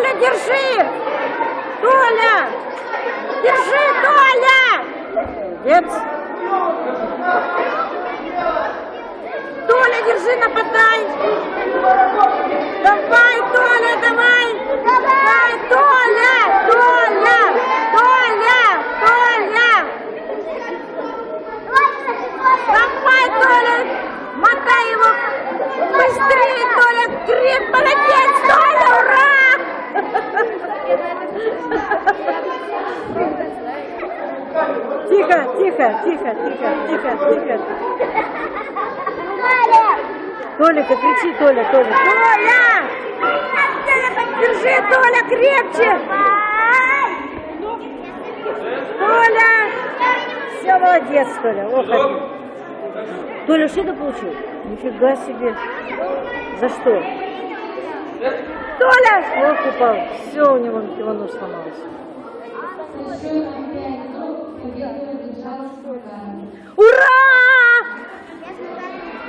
Толя, держи! Толя! Держи, Толя! Молодец. Толя, держи, нападай! Давай, Толя, давай! Давай, Толя! Толя! Толя! Толя! Давай, Толя! Мотай его! Быстрее, Толя! Креп, молодец, Толя! Ура! Тихо, тихо, тихо, тихо, тихо, тихо. Толика, кричи, Толя, Толя. Толя! Держи, Толя, крепче! Толя! Все, молодец, Толя. Ох, один. Толя, что ты получил? Нифига себе. За что? что? Ох, упал. Все, у него, его нож сломался.